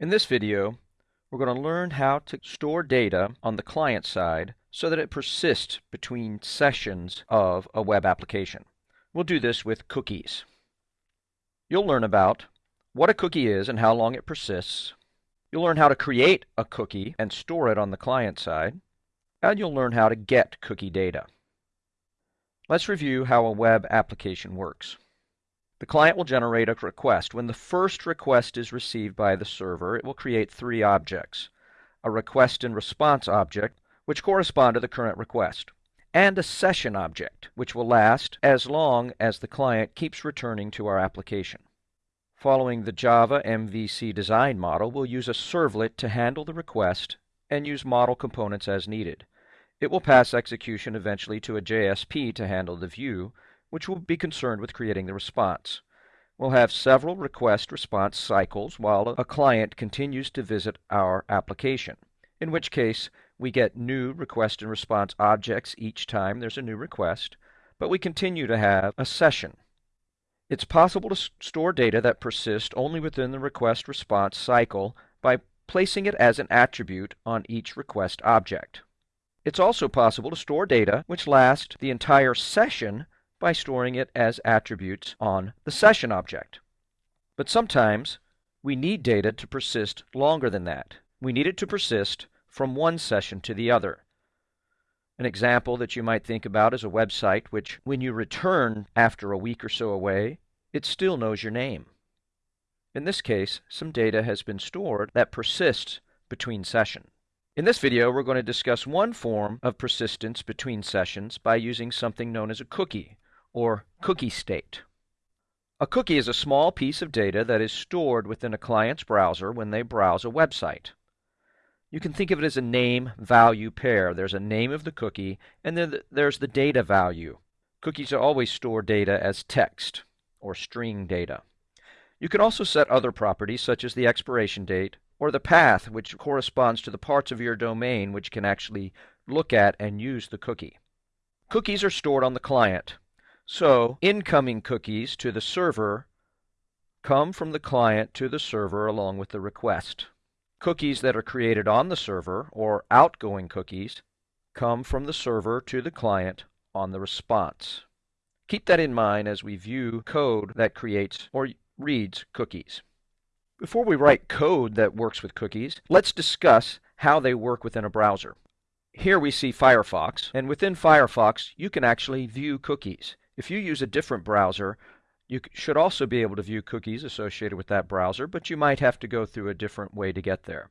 In this video, we're going to learn how to store data on the client side so that it persists between sessions of a web application. We'll do this with cookies. You'll learn about what a cookie is and how long it persists. You'll learn how to create a cookie and store it on the client side. And you'll learn how to get cookie data. Let's review how a web application works. The client will generate a request. When the first request is received by the server, it will create three objects. A request and response object, which correspond to the current request, and a session object, which will last as long as the client keeps returning to our application. Following the Java MVC design model, we'll use a servlet to handle the request and use model components as needed. It will pass execution eventually to a JSP to handle the view, which will be concerned with creating the response. We'll have several request response cycles while a client continues to visit our application, in which case we get new request and response objects each time there's a new request, but we continue to have a session. It's possible to store data that persists only within the request response cycle by placing it as an attribute on each request object. It's also possible to store data which last the entire session by storing it as attributes on the session object. But sometimes we need data to persist longer than that. We need it to persist from one session to the other. An example that you might think about is a website which, when you return after a week or so away, it still knows your name. In this case, some data has been stored that persists between sessions. In this video, we're going to discuss one form of persistence between sessions by using something known as a cookie, or cookie state. A cookie is a small piece of data that is stored within a client's browser when they browse a website. You can think of it as a name-value pair. There's a name of the cookie, and then there's the data value. Cookies always store data as text, or string data. You can also set other properties, such as the expiration date, or the path, which corresponds to the parts of your domain which can actually look at and use the cookie. Cookies are stored on the client. So incoming cookies to the server come from the client to the server along with the request. Cookies that are created on the server, or outgoing cookies, come from the server to the client on the response. Keep that in mind as we view code that creates or reads cookies. Before we write code that works with cookies, let's discuss how they work within a browser. Here we see Firefox, and within Firefox you can actually view cookies. If you use a different browser, you should also be able to view cookies associated with that browser, but you might have to go through a different way to get there.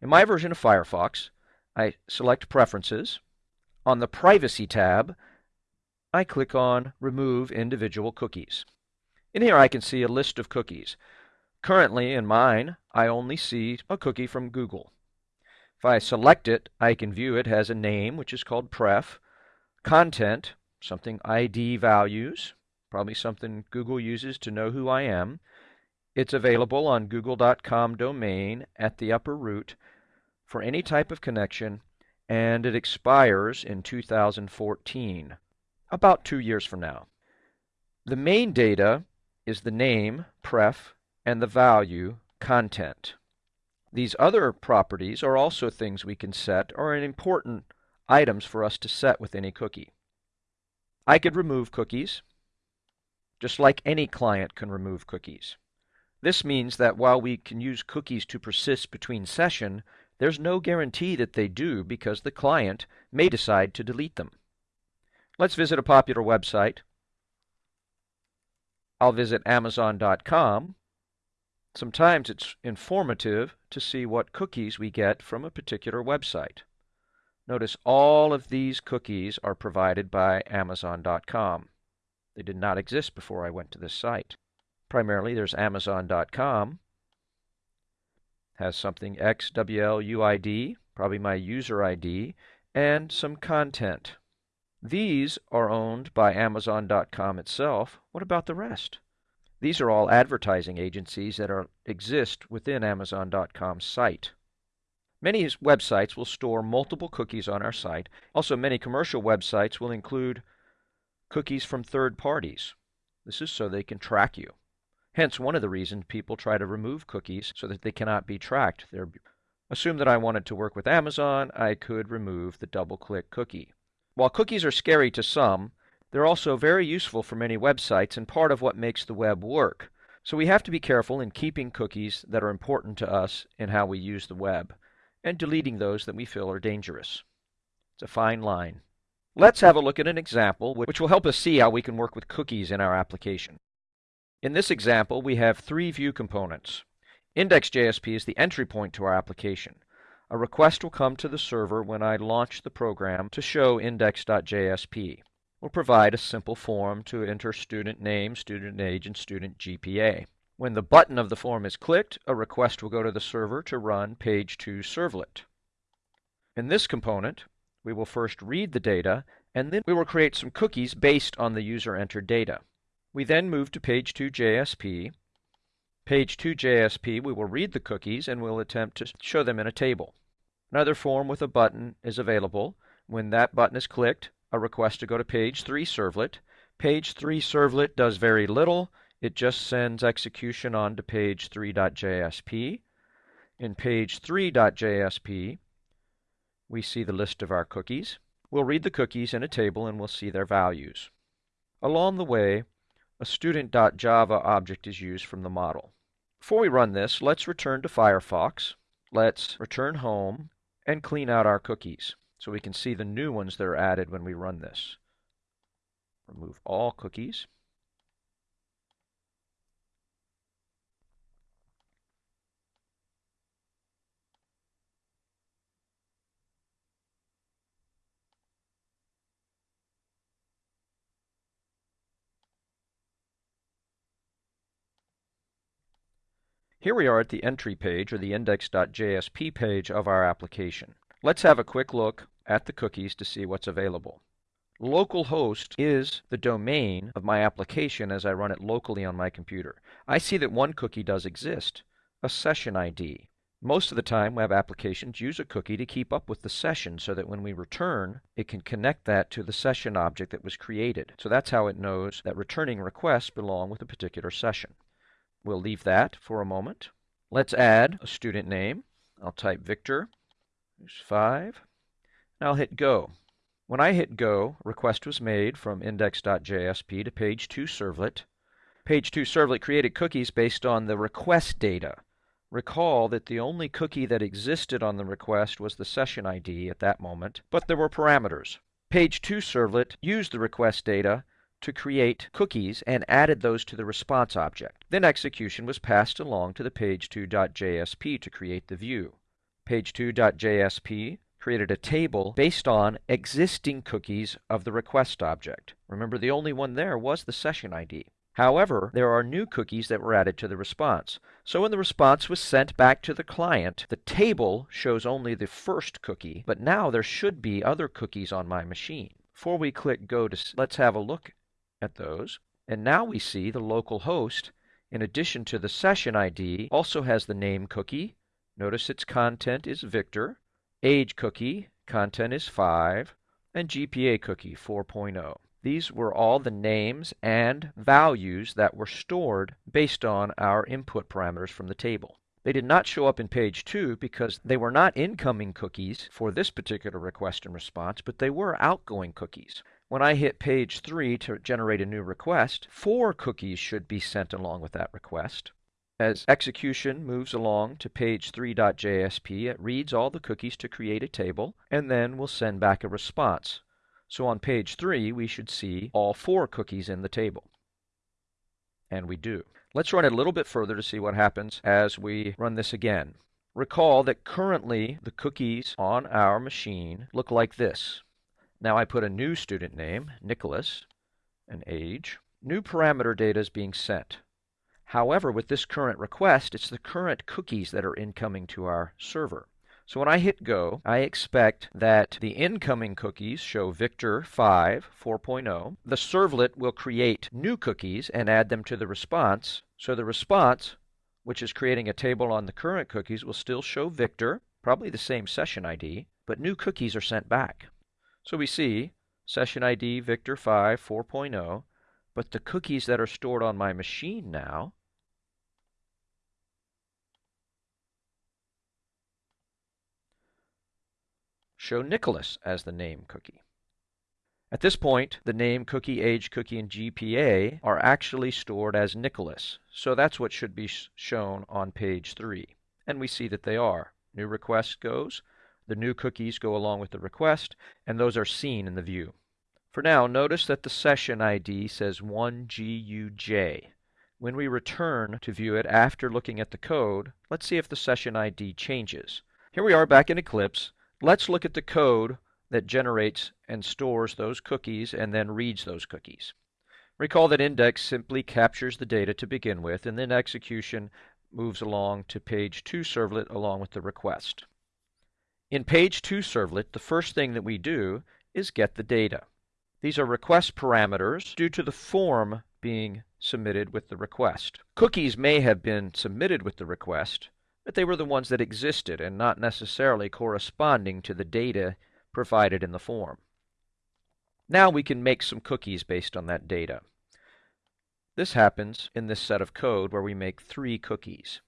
In my version of Firefox, I select Preferences. On the Privacy tab, I click on Remove Individual Cookies. In here I can see a list of cookies. Currently, in mine, I only see a cookie from Google. If I select it, I can view it has a name, which is called pref, content, something ID values, probably something Google uses to know who I am. It's available on google.com domain at the upper root for any type of connection, and it expires in 2014, about two years from now. The main data is the name, pref, and the value, content. These other properties are also things we can set or important items for us to set with any cookie. I could remove cookies, just like any client can remove cookies. This means that while we can use cookies to persist between session, there's no guarantee that they do because the client may decide to delete them. Let's visit a popular website. I'll visit Amazon.com. Sometimes it's informative to see what cookies we get from a particular website. Notice all of these cookies are provided by Amazon.com. They did not exist before I went to this site. Primarily, there's Amazon.com. Has something XWLUID, probably my user ID, and some content. These are owned by Amazon.com itself. What about the rest? These are all advertising agencies that are, exist within Amazon.com's site. Many websites will store multiple cookies on our site. Also, many commercial websites will include cookies from third parties. This is so they can track you. Hence, one of the reasons people try to remove cookies so that they cannot be tracked. They're, assume that I wanted to work with Amazon, I could remove the double-click cookie. While cookies are scary to some, they're also very useful for many websites and part of what makes the web work. So we have to be careful in keeping cookies that are important to us in how we use the web, and deleting those that we feel are dangerous. It's a fine line. Let's have a look at an example which will help us see how we can work with cookies in our application. In this example, we have three view components. Index.jsp is the entry point to our application. A request will come to the server when I launch the program to show index.jsp. We'll provide a simple form to enter student name, student age, and student GPA. When the button of the form is clicked, a request will go to the server to run page 2 servlet. In this component, we will first read the data, and then we will create some cookies based on the user entered data. We then move to page 2 JSP. Page 2 JSP, we will read the cookies and we'll attempt to show them in a table. Another form with a button is available. When that button is clicked, a request to go to page 3 servlet. Page 3 servlet does very little. It just sends execution on to page 3.jsp. In page 3.jsp, we see the list of our cookies. We'll read the cookies in a table and we'll see their values. Along the way, a student.java object is used from the model. Before we run this, let's return to Firefox. Let's return home and clean out our cookies so we can see the new ones that are added when we run this. Remove all cookies. Here we are at the entry page or the index.jsp page of our application. Let's have a quick look at the cookies to see what's available. Localhost is the domain of my application as I run it locally on my computer. I see that one cookie does exist, a session ID. Most of the time, web applications use a cookie to keep up with the session so that when we return, it can connect that to the session object that was created. So that's how it knows that returning requests belong with a particular session. We'll leave that for a moment. Let's add a student name. I'll type Victor. There's 5. And I'll hit Go. When I hit Go, request was made from index.jsp to page 2 servlet. Page 2 servlet created cookies based on the request data. Recall that the only cookie that existed on the request was the session ID at that moment, but there were parameters. Page 2 servlet used the request data to create cookies and added those to the response object. Then execution was passed along to the page2.jsp to create the view. Page2.jsp created a table based on existing cookies of the request object. Remember, the only one there was the session ID. However, there are new cookies that were added to the response. So when the response was sent back to the client, the table shows only the first cookie, but now there should be other cookies on my machine. Before we click go to, let's have a look at those. And now we see the local host, in addition to the session ID, also has the name cookie. Notice its content is Victor. Age cookie, content is 5. And GPA cookie, 4.0. These were all the names and values that were stored based on our input parameters from the table. They did not show up in page 2 because they were not incoming cookies for this particular request and response, but they were outgoing cookies. When I hit page 3 to generate a new request, four cookies should be sent along with that request. As execution moves along to page 3.jsp, it reads all the cookies to create a table, and then will send back a response. So on page 3, we should see all four cookies in the table. And we do. Let's run it a little bit further to see what happens as we run this again. Recall that currently the cookies on our machine look like this. Now I put a new student name, Nicholas, and age. New parameter data is being sent. However, with this current request, it's the current cookies that are incoming to our server. So when I hit go, I expect that the incoming cookies show Victor 5 4.0. The servlet will create new cookies and add them to the response. So the response, which is creating a table on the current cookies, will still show Victor, probably the same session ID, but new cookies are sent back. So we see session ID Victor 5 4.0, but the cookies that are stored on my machine now show Nicholas as the name cookie. At this point, the name, cookie, age, cookie, and GPA are actually stored as Nicholas, so that's what should be shown on page 3. And we see that they are. New request goes, the new cookies go along with the request, and those are seen in the view. For now, notice that the session ID says 1GUJ. When we return to view it after looking at the code, let's see if the session ID changes. Here we are back in Eclipse. Let's look at the code that generates and stores those cookies and then reads those cookies. Recall that index simply captures the data to begin with, and then execution moves along to page 2 servlet along with the request. In page 2 servlet, the first thing that we do is get the data. These are request parameters due to the form being submitted with the request. Cookies may have been submitted with the request, but they were the ones that existed and not necessarily corresponding to the data provided in the form. Now we can make some cookies based on that data. This happens in this set of code where we make three cookies.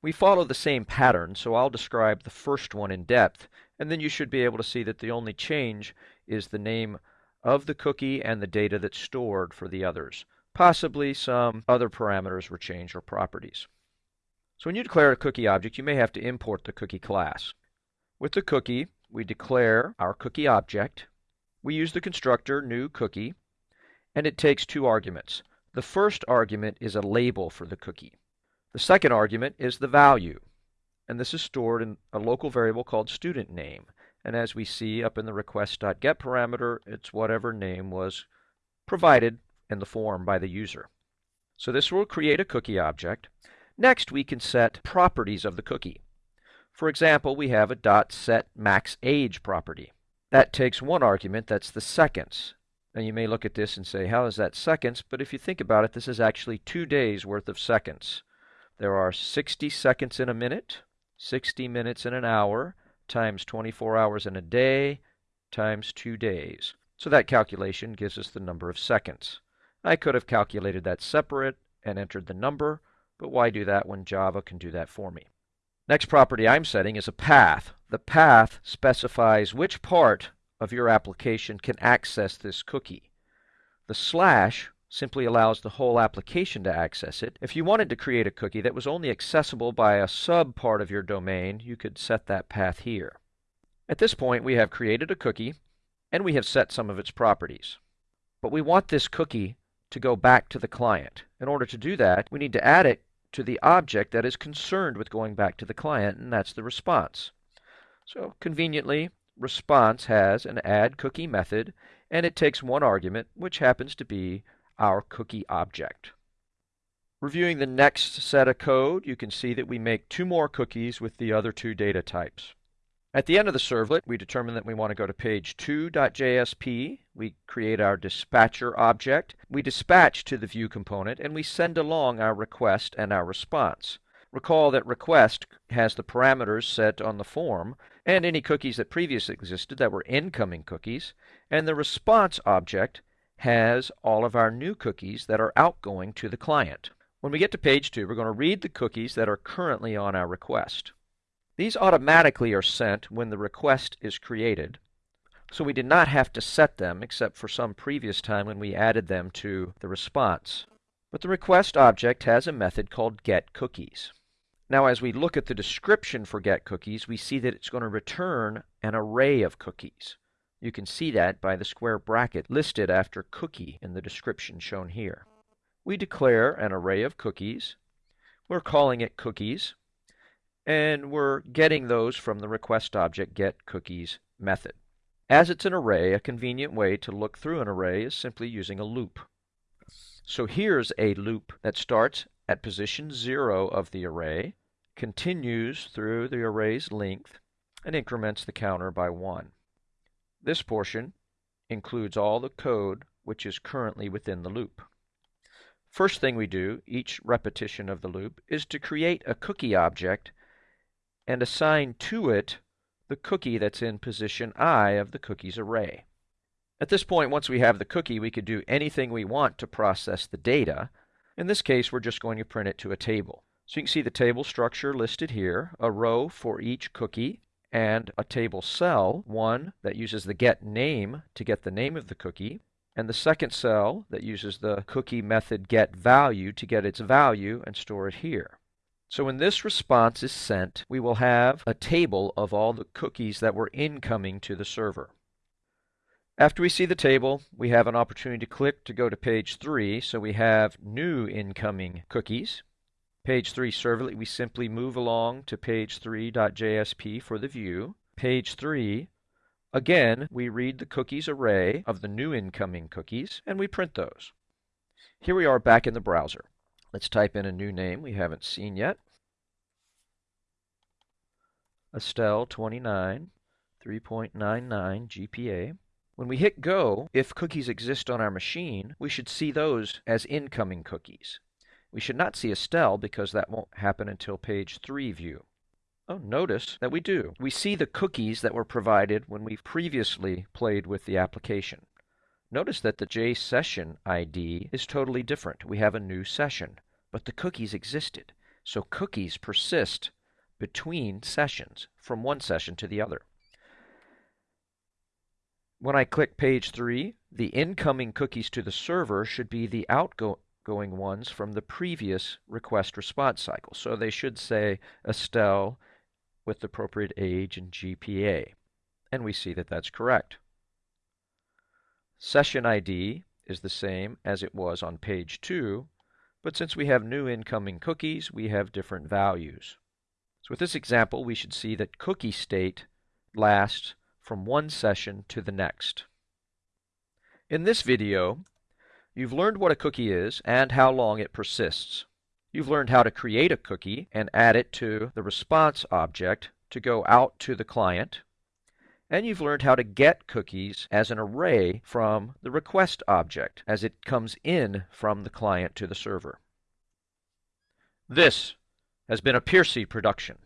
We follow the same pattern, so I'll describe the first one in depth, and then you should be able to see that the only change is the name of the cookie and the data that's stored for the others. Possibly some other parameters were changed or properties. So when you declare a cookie object, you may have to import the cookie class. With the cookie, we declare our cookie object. We use the constructor new cookie, and it takes two arguments. The first argument is a label for the cookie. The second argument is the value, and this is stored in a local variable called student name. And as we see up in the request.get parameter, it's whatever name was provided in the form by the user. So this will create a cookie object. Next, we can set properties of the cookie. For example, we have a dot set max age property. That takes one argument, that's the seconds. Now you may look at this and say, how is that seconds? But if you think about it, this is actually two days worth of seconds. There are 60 seconds in a minute, 60 minutes in an hour, times 24 hours in a day, times two days. So that calculation gives us the number of seconds. I could have calculated that separate and entered the number, but why do that when Java can do that for me? Next property I'm setting is a path. The path specifies which part of your application can access this cookie. The slash simply allows the whole application to access it. If you wanted to create a cookie that was only accessible by a sub part of your domain, you could set that path here. At this point, we have created a cookie, and we have set some of its properties. But we want this cookie to go back to the client. In order to do that, we need to add it to the object that is concerned with going back to the client, and that's the response. So conveniently, response has an add cookie method, and it takes one argument, which happens to be our cookie object. Reviewing the next set of code, you can see that we make two more cookies with the other two data types. At the end of the servlet, we determine that we want to go to page 2.jsp. We create our dispatcher object. We dispatch to the view component, and we send along our request and our response. Recall that request has the parameters set on the form and any cookies that previously existed that were incoming cookies, and the response object has all of our new cookies that are outgoing to the client. When we get to page 2, we're going to read the cookies that are currently on our request. These automatically are sent when the request is created, so we did not have to set them except for some previous time when we added them to the response. But the request object has a method called getCookies. Now as we look at the description for getCookies, we see that it's going to return an array of cookies. You can see that by the square bracket listed after cookie in the description shown here. We declare an array of cookies. We're calling it cookies and we're getting those from the request object getCookies method. As it's an array, a convenient way to look through an array is simply using a loop. So here's a loop that starts at position 0 of the array, continues through the array's length, and increments the counter by 1. This portion includes all the code which is currently within the loop. First thing we do, each repetition of the loop, is to create a cookie object and assign to it the cookie that's in position i of the cookies array. At this point, once we have the cookie, we could do anything we want to process the data. In this case, we're just going to print it to a table. So you can see the table structure listed here, a row for each cookie, and a table cell, one that uses the get name to get the name of the cookie, and the second cell that uses the cookie method get value to get its value and store it here. So when this response is sent, we will have a table of all the cookies that were incoming to the server. After we see the table, we have an opportunity to click to go to page 3, so we have new incoming cookies. Page 3 servlet, we simply move along to page 3.jsp for the view. Page 3, again, we read the cookies array of the new incoming cookies, and we print those. Here we are back in the browser. Let's type in a new name we haven't seen yet. Estelle 29, 3.99 GPA. When we hit go, if cookies exist on our machine, we should see those as incoming cookies. We should not see Estelle because that won't happen until page 3 view. Oh, notice that we do. We see the cookies that were provided when we previously played with the application. Notice that the JSession ID is totally different. We have a new session, but the cookies existed. So cookies persist between sessions, from one session to the other. When I click page 3, the incoming cookies to the server should be the outgoing ones from the previous request response cycle. So they should say Estelle with the appropriate age and GPA. And we see that that's correct. Session ID is the same as it was on page 2, but since we have new incoming cookies, we have different values. So with this example, we should see that cookie state lasts from one session to the next. In this video, you've learned what a cookie is and how long it persists. You've learned how to create a cookie and add it to the response object to go out to the client and you've learned how to get cookies as an array from the request object as it comes in from the client to the server. This has been a Piercy production.